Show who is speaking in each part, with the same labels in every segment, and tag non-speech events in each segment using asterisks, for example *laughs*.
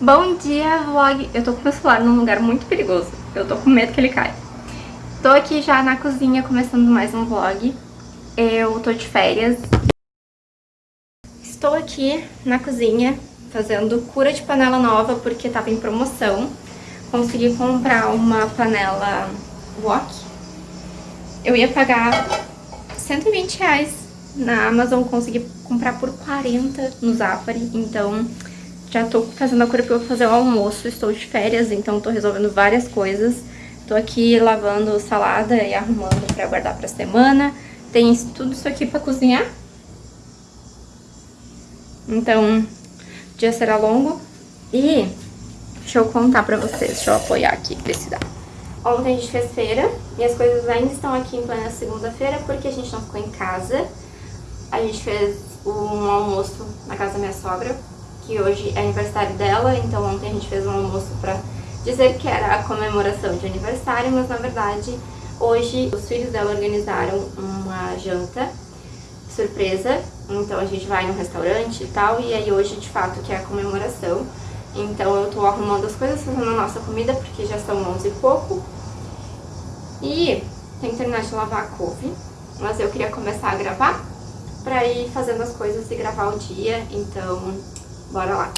Speaker 1: Bom dia, vlog! Eu tô com meu celular num lugar muito perigoso. Eu tô com medo que ele caia. Tô aqui já na cozinha começando mais um vlog. Eu tô de férias. Estou aqui na cozinha fazendo cura de panela nova porque tava em promoção. Consegui comprar uma panela wok. Eu ia pagar 120 reais na Amazon, consegui comprar por 40 no Zafari, então já tô fazendo a cura porque eu vou fazer o almoço, estou de férias, então tô resolvendo várias coisas. Tô aqui lavando salada e arrumando pra guardar pra semana. Tem tudo isso aqui pra cozinhar. Então, o dia será longo. E deixa eu contar pra vocês, deixa eu apoiar aqui pra esse dado. Ontem a gente fez feira e as coisas ainda estão aqui em plena segunda-feira porque a gente não ficou em casa. A gente fez um almoço na casa da minha sogra, que hoje é aniversário dela, então ontem a gente fez um almoço pra dizer que era a comemoração de aniversário, mas na verdade hoje os filhos dela organizaram uma janta surpresa, então a gente vai num restaurante e tal, e aí hoje de fato que é a comemoração. Então eu tô arrumando as coisas, fazendo a nossa comida, porque já são 11 e pouco. E tem que terminar de lavar a couve, mas eu queria começar a gravar pra ir fazendo as coisas e gravar o dia, então Bora lá.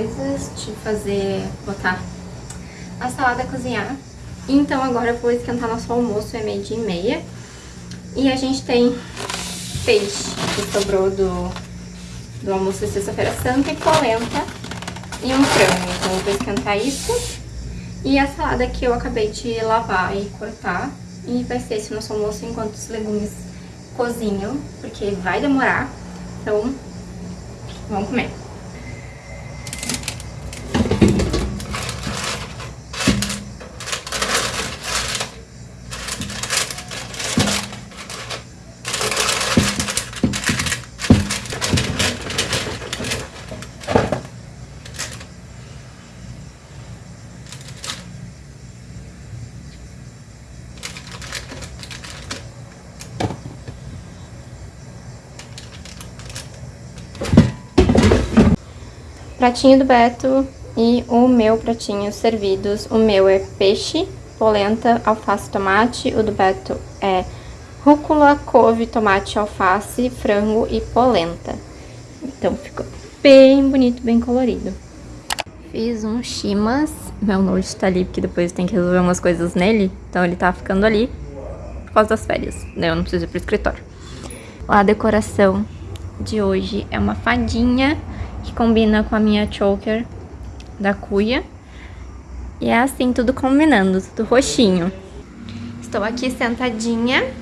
Speaker 1: Coisas, de fazer, botar a salada a cozinhar. Então agora eu vou esquentar nosso almoço, é meio dia e meia. E a gente tem peixe que sobrou do, do almoço de sexta-feira santa e polenta e um frango. Então eu vou esquentar isso. E a salada que eu acabei de lavar e cortar. E vai ser esse nosso almoço enquanto os legumes cozinham, porque vai demorar. Então Vamos comer. Pratinho do Beto e o meu pratinho servidos. O meu é peixe, polenta, alface, tomate. O do Beto é rúcula, couve, tomate, alface, frango e polenta. Então ficou bem bonito, bem colorido. Fiz um chimas. Meu note tá ali porque depois tem que resolver umas coisas nele. Então ele tá ficando ali por causa das férias. Eu não preciso ir pro escritório. A decoração de hoje é uma fadinha que combina com a minha choker da cuia. E é assim, tudo combinando, tudo roxinho. Estou aqui sentadinha,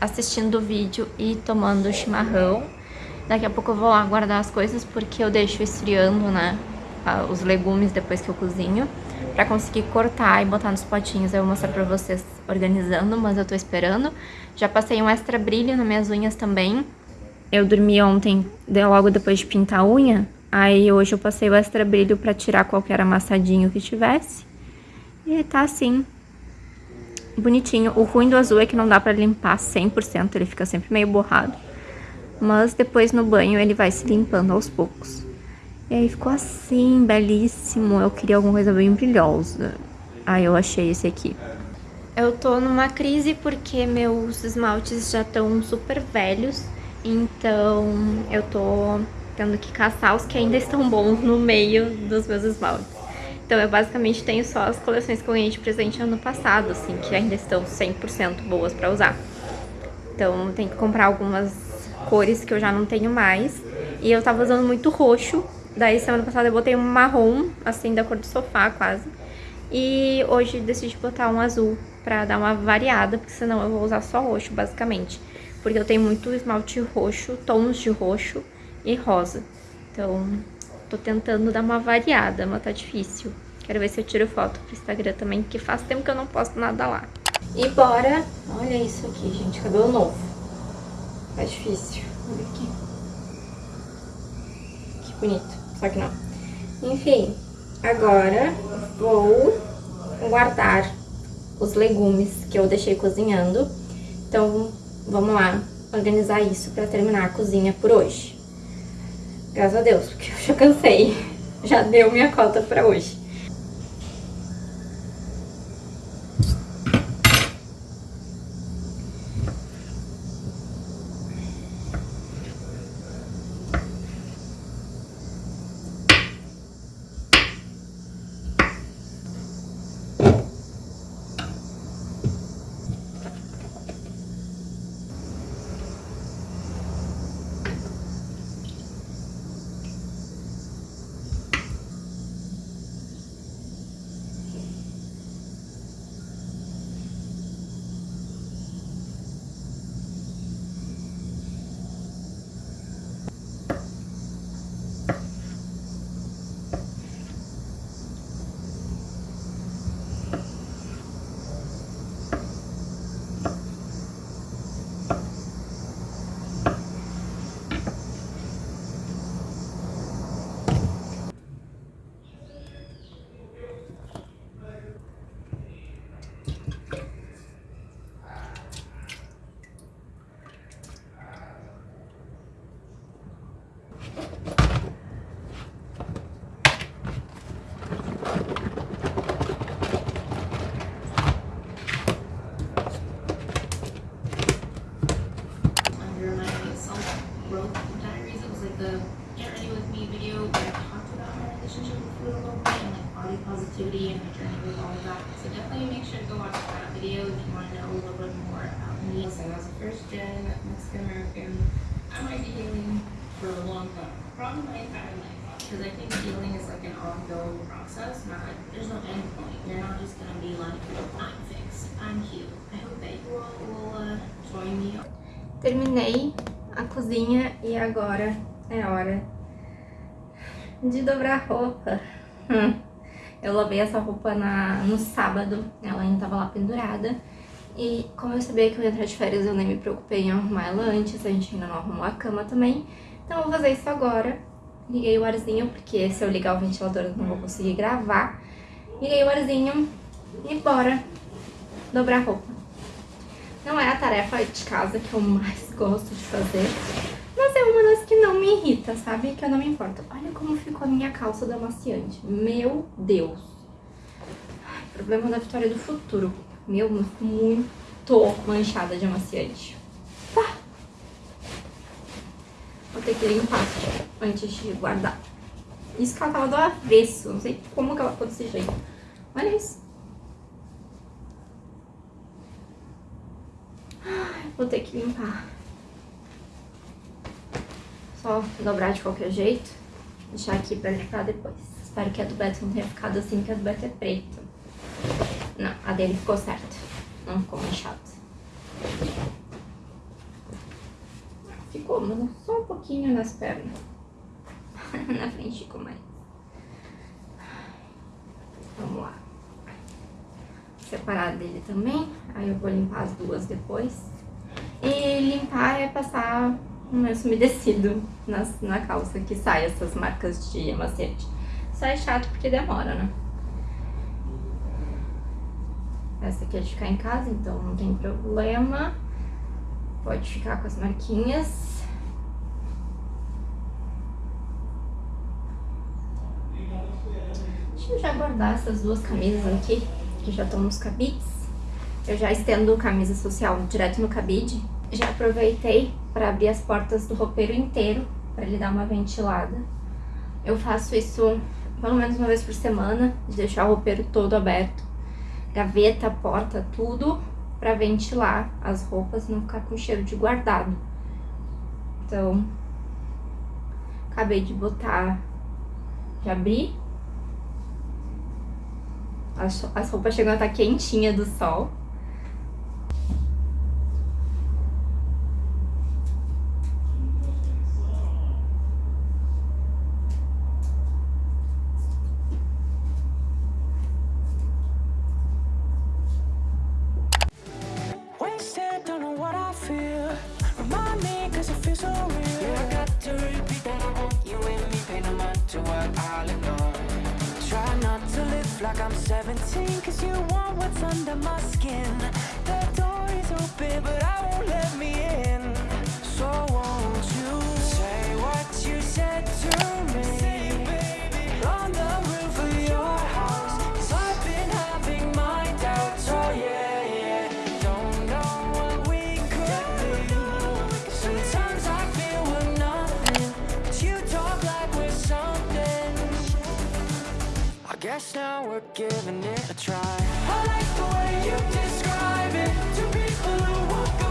Speaker 1: assistindo o vídeo e tomando chimarrão. Daqui a pouco eu vou lá guardar as coisas porque eu deixo esfriando, né, os legumes depois que eu cozinho. Pra conseguir cortar e botar nos potinhos, eu vou mostrar pra vocês organizando, mas eu tô esperando. Já passei um extra brilho nas minhas unhas também. Eu dormi ontem, logo depois de pintar a unha, Aí hoje eu passei o extra brilho pra tirar qualquer amassadinho que tivesse. E tá assim, bonitinho. O ruim do azul é que não dá pra limpar 100%, ele fica sempre meio borrado. Mas depois no banho ele vai se limpando aos poucos. E aí ficou assim, belíssimo. Eu queria alguma coisa bem brilhosa. Aí eu achei esse aqui. Eu tô numa crise porque meus esmaltes já estão super velhos. Então eu tô tendo que caçar os que ainda estão bons no meio dos meus esmaltes. Então eu basicamente tenho só as coleções que eu ganhei de presente ano passado, assim, que ainda estão 100% boas pra usar. Então tem que comprar algumas cores que eu já não tenho mais. E eu tava usando muito roxo, daí semana passada eu botei um marrom, assim, da cor do sofá quase. E hoje decidi botar um azul pra dar uma variada, porque senão eu vou usar só roxo, basicamente. Porque eu tenho muito esmalte roxo, tons de roxo, e rosa. Então, tô tentando dar uma variada, mas tá difícil. Quero ver se eu tiro foto pro Instagram também, que faz tempo que eu não posto nada lá. E bora... Olha isso aqui, gente, cabelo novo. Tá difícil. Olha aqui. Que bonito. Só que não. Enfim, agora vou guardar os legumes que eu deixei cozinhando. Então, vamos lá organizar isso para terminar a cozinha por hoje. Graças a Deus, porque *laughs* eu já cansei. Já deu minha cota pra hoje.
Speaker 2: Positivity and my journey with all of that. So definitely make sure to go watch that video if you want to know a little bit more about me. Listen, as a first gen Mexican American, I might be healing for a long time, probably my entire life. Because I think healing is like an ongoing process, not there's no end point. You're not just gonna be like, I'm fixed, I'm healed. I hope that you all will uh, join me.
Speaker 1: Terminei a cozinha e agora é hora de dobrar roupa. Hum. Eu lavei essa roupa na, no sábado, ela ainda tava lá pendurada. E como eu sabia que eu ia entrar de férias, eu nem me preocupei em arrumar ela antes, a gente ainda não arrumou a cama também. Então eu vou fazer isso agora. Liguei o arzinho, porque se eu ligar o ventilador eu não vou conseguir gravar. Liguei o arzinho e bora dobrar roupa. Não é a tarefa de casa que eu mais gosto de fazer, uma das que não me bonita, sabe? Que eu não me importo. Olha como ficou a minha calça da amaciante. Meu Deus. Problema da Vitória do futuro. Meu, muito manchada de amaciante. Tá. Vou ter que limpar antes de guardar. Isso que ela tava do avesso. Não sei como que ela ficou desse jeito. Olha isso. Vou ter que limpar. Só dobrar de qualquer jeito. Deixar aqui pra limpar depois. Espero que a do Beto não tenha ficado assim, que a do Beto é preta. Não, a dele ficou certa. Não ficou manchada. Ficou, mas só um pouquinho nas pernas. *laughs* Na frente ficou mais. Vamos lá. Separar dele também. Aí eu vou limpar as duas depois. E limpar é passar um lenço umedecido na, calça, que sai essas marcas de amaciante. Só é chato porque demora, né? Essa aqui é de ficar em casa, então não tem problema. Pode ficar com as marquinhas. Deixa eu já guardar essas duas camisas aqui, que já estão nos cabides. Eu já estendo camisa social direto no cabide. Já aproveitei para abrir as portas do roupeiro inteiro, para ele dar uma ventilada. Eu faço isso pelo menos uma vez por semana, de deixar o roupeiro todo aberto. Gaveta, porta, tudo para ventilar as roupas, não ficar com cheiro de guardado. Então, acabei de botar, de abrir. As, as roupas chegam a estar quentinha do sol.
Speaker 3: Like I'm 17, cause you want what's under my skin. The door is open, but I won't let me guess now we're giving it a try. I like the way you describe it. To people who will go